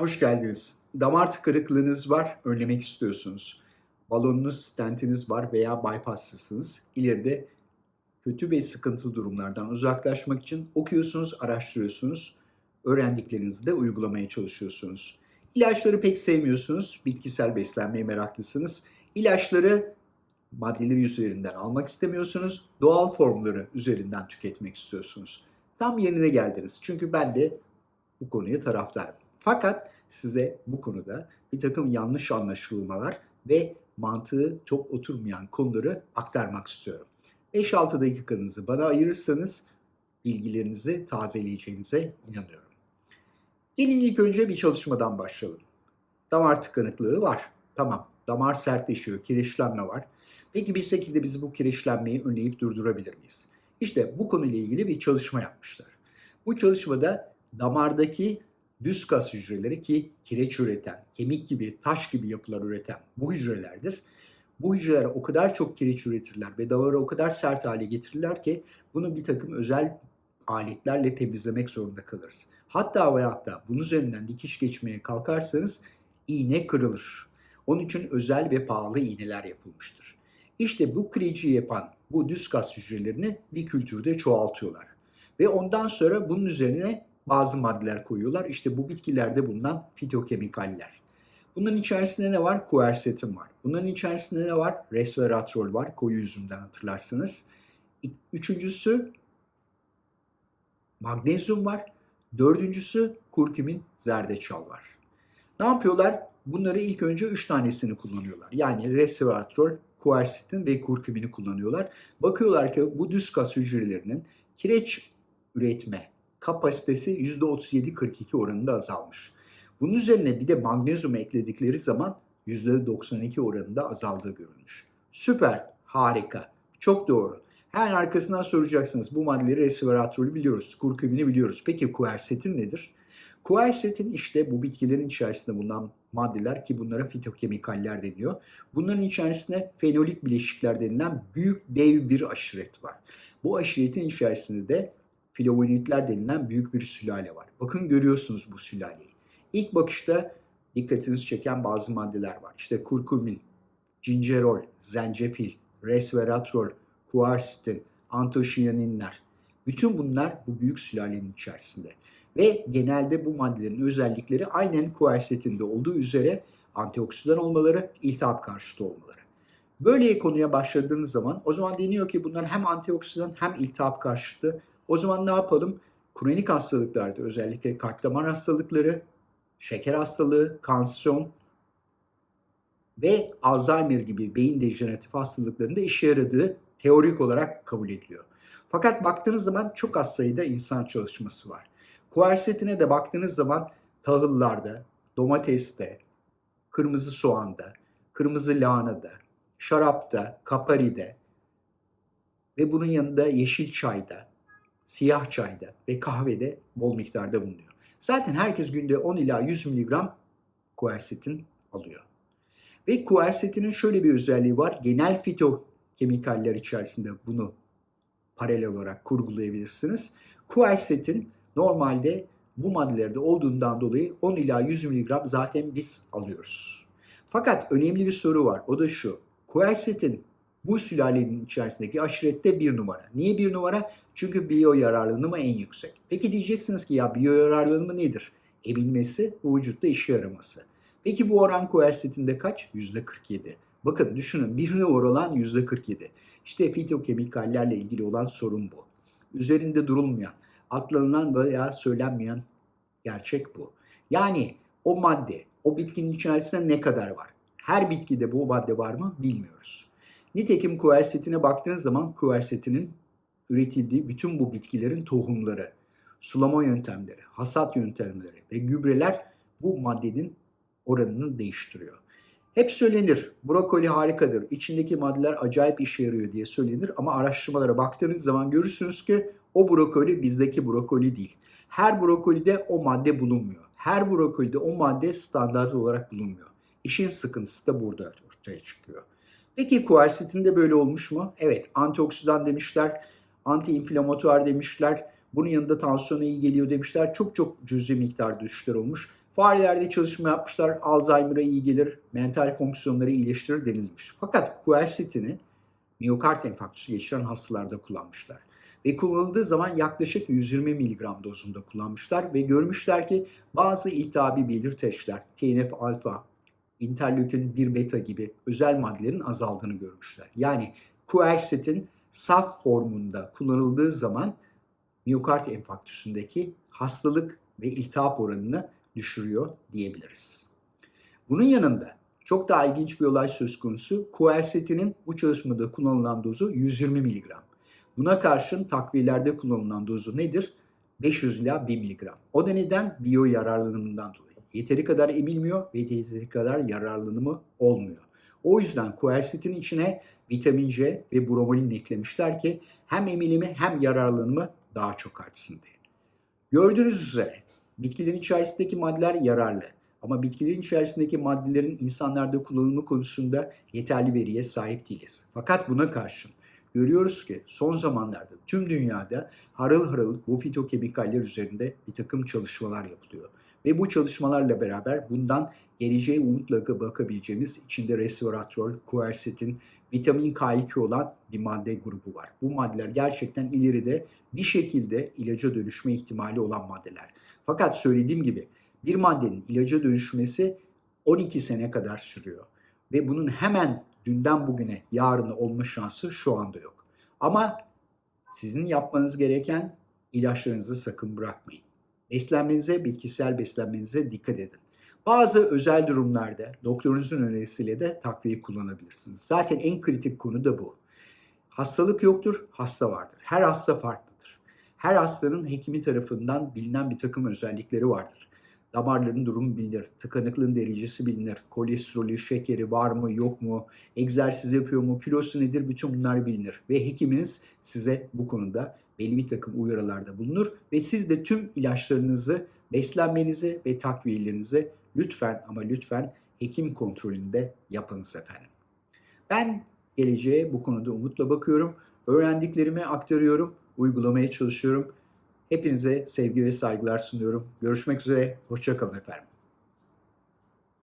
hoş geldiniz. Damar tıkanıklığınız var, önlemek istiyorsunuz. Balonunuz, stentiniz var veya bypasslısınız. İleride kötü ve sıkıntılı durumlardan uzaklaşmak için okuyorsunuz, araştırıyorsunuz. Öğrendiklerinizi de uygulamaya çalışıyorsunuz. İlaçları pek sevmiyorsunuz, bitkisel beslenmeye meraklısınız. İlaçları maddeleri üzerinden almak istemiyorsunuz, doğal formları üzerinden tüketmek istiyorsunuz. Tam yerine geldiniz. Çünkü ben de bu konuya taraftarım. Fakat size bu konuda bir takım yanlış anlaşılmalar ve mantığı çok oturmayan konuları aktarmak istiyorum. 5-6 dakikanızı bana ayırırsanız bilgilerinizi tazeleyeceğinize inanıyorum. Gelin ilk önce bir çalışmadan başlayalım. Damar tıkanıklığı var. Tamam, damar sertleşiyor, kireçlenme var. Peki bir şekilde biz bu kireçlenmeyi önleyip durdurabilir miyiz? İşte bu konuyla ilgili bir çalışma yapmışlar. Bu çalışmada damardaki düz kas hücreleri ki kireç üreten, kemik gibi, taş gibi yapılar üreten bu hücrelerdir. Bu hücreler o kadar çok kireç üretirler ve damarı o kadar sert hale getirirler ki bunu bir takım özel aletlerle temizlemek zorunda kalırız. Hatta ve hatta bunun üzerinden dikiş geçmeye kalkarsanız iğne kırılır. Onun için özel ve pahalı iğneler yapılmıştır. İşte bu kireci yapan bu düz kas hücrelerini bir kültürde çoğaltıyorlar. Ve ondan sonra bunun üzerine bazı maddeler koyuyorlar. İşte bu bitkilerde bulunan fitokemikaller. Bunların içerisinde ne var? Kuersetin var. Bunların içerisinde ne var? Resveratrol var. Koyu üzümden hatırlarsınız. Üçüncüsü magnezyum var. Dördüncüsü kurkumin, zerdeçal var. Ne yapıyorlar? Bunları ilk önce üç tanesini kullanıyorlar. Yani resveratrol, kuersetin ve kurkumini kullanıyorlar. Bakıyorlar ki bu düz kas hücrelerinin kireç üretme kapasitesi %37-42 oranında azalmış. Bunun üzerine bir de magnezyumu ekledikleri zaman %92 oranında azaldığı görülmüş. Süper, harika, çok doğru. Hemen arkasından soracaksınız. Bu maddeleri resveratrolü biliyoruz, kurkumini biliyoruz. Peki kuersetin nedir? Kuersetin işte bu bitkilerin içerisinde bulunan maddeler ki bunlara fitokemikaller deniyor. Bunların içerisinde fenolik bileşikler denilen büyük dev bir aşiret var. Bu aşiretin içerisinde de flavonoidler denilen büyük bir sülale var. Bakın görüyorsunuz bu sülaleyi. İlk bakışta dikkatinizi çeken bazı maddeler var. İşte kurkumin, gingerol, zencefil, resveratrol, kuarsitin, antosiyaninler. Bütün bunlar bu büyük sülalenin içerisinde. Ve genelde bu maddelerin özellikleri aynen kuersetinde olduğu üzere antioksidan olmaları, iltihap karşıtı olmaları. Böyle konuya başladığınız zaman o zaman deniyor ki bunlar hem antioksidan hem iltihap karşıtı o zaman ne yapalım? Kronik hastalıklarda özellikle kalp damar hastalıkları, şeker hastalığı, kansiyon ve Alzheimer gibi beyin dejeneratif hastalıklarında işe yaradığı teorik olarak kabul ediliyor. Fakat baktığınız zaman çok az sayıda insan çalışması var. Kuersetine de baktığınız zaman tahıllarda, domateste, kırmızı soğanda, kırmızı lahanada, şarapta, kaparide ve bunun yanında yeşil çayda, siyah çayda ve kahvede bol miktarda bulunuyor. Zaten herkes günde 10 ila 100 mg kuersetin alıyor. Ve kuersetinin şöyle bir özelliği var. Genel fitokemikaller içerisinde bunu paralel olarak kurgulayabilirsiniz. Kuersetin normalde bu maddelerde olduğundan dolayı 10 ila 100 mg zaten biz alıyoruz. Fakat önemli bir soru var. O da şu. Kuersetin bu sülalenin içerisindeki aşirette bir numara. Niye bir numara? Çünkü biyo yararlanımı en yüksek. Peki diyeceksiniz ki ya biyo yararlanımı nedir? Emilmesi ve vücutta işe yaraması. Peki bu oran koersetinde kaç? %47. Bakın düşünün bir oran %47. İşte fitokemikallerle ilgili olan sorun bu. Üzerinde durulmayan, atlanılan veya söylenmeyen gerçek bu. Yani o madde, o bitkinin içerisinde ne kadar var? Her bitkide bu madde var mı bilmiyoruz. Nitekim kuersetine baktığınız zaman kuersetinin üretildiği bütün bu bitkilerin tohumları, sulama yöntemleri, hasat yöntemleri ve gübreler bu maddenin oranını değiştiriyor. Hep söylenir, brokoli harikadır, içindeki maddeler acayip işe yarıyor diye söylenir ama araştırmalara baktığınız zaman görürsünüz ki o brokoli bizdeki brokoli değil. Her brokolide o madde bulunmuyor. Her brokolide o madde standart olarak bulunmuyor. İşin sıkıntısı da burada ortaya çıkıyor. Peki kuersetinde böyle olmuş mu? Evet, antioksidan demişler, antiinflamatuar demişler, bunun yanında tansiyona iyi geliyor demişler. Çok çok cüzi miktar düşüşler olmuş. Farelerde çalışma yapmışlar. Alzheimer'a iyi gelir, mental fonksiyonları iyileştirir denilmiş. Fakat quercetini miyokard enfarktüsü geçiren hastalarda kullanmışlar. Ve kullanıldığı zaman yaklaşık 120 mg dozunda kullanmışlar ve görmüşler ki bazı iltihabi belirteçler, TNF alfa, interleukin 1 beta gibi özel maddelerin azaldığını görmüşler. Yani quercetin saf formunda kullanıldığı zaman miyokard enfarktüsündeki hastalık ve iltihap oranını düşürüyor diyebiliriz. Bunun yanında çok daha ilginç bir olay söz konusu. Quercetinin bu çalışmada kullanılan dozu 120 mg. Buna karşın takviyelerde kullanılan dozu nedir? 500 ila 1 mg. O da neden? Biyo yararlanımından dolayı. Yeteri kadar emilmiyor ve yeteri kadar yararlanımı olmuyor. O yüzden quercetin içine vitamin C ve bromelain eklemişler ki hem emilimi hem yararlanımı daha çok artsın diye. Gördüğünüz üzere bitkilerin içerisindeki maddeler yararlı. Ama bitkilerin içerisindeki maddelerin insanlarda kullanımı konusunda yeterli veriye sahip değiliz. Fakat buna karşın görüyoruz ki son zamanlarda tüm dünyada harıl harıl bu fitokemikaller üzerinde bir takım çalışmalar yapılıyor. Ve bu çalışmalarla beraber bundan geleceğe umutla bakabileceğimiz içinde resveratrol, quercetin, vitamin K2 olan bir madde grubu var. Bu maddeler gerçekten ileride bir şekilde ilaca dönüşme ihtimali olan maddeler. Fakat söylediğim gibi bir maddenin ilaca dönüşmesi 12 sene kadar sürüyor. Ve bunun hemen dünden bugüne yarını olma şansı şu anda yok. Ama sizin yapmanız gereken ilaçlarınızı sakın bırakmayın. Beslenmenize, bitkisel beslenmenize dikkat edin. Bazı özel durumlarda doktorunuzun önerisiyle de takviye kullanabilirsiniz. Zaten en kritik konu da bu. Hastalık yoktur, hasta vardır. Her hasta farklıdır. Her hastanın hekimi tarafından bilinen bir takım özellikleri vardır. Damarların durumu bilinir, tıkanıklığın derecesi bilinir, kolesterolü, şekeri var mı yok mu, egzersiz yapıyor mu, kilosu nedir bütün bunlar bilinir. Ve hekiminiz size bu konuda belli bir takım uyarılarda bulunur ve siz de tüm ilaçlarınızı, beslenmenizi ve takviyelerinizi lütfen ama lütfen hekim kontrolünde yapınız efendim. Ben geleceğe bu konuda umutla bakıyorum. Öğrendiklerimi aktarıyorum, uygulamaya çalışıyorum. Hepinize sevgi ve saygılar sunuyorum. Görüşmek üzere, hoşçakalın efendim.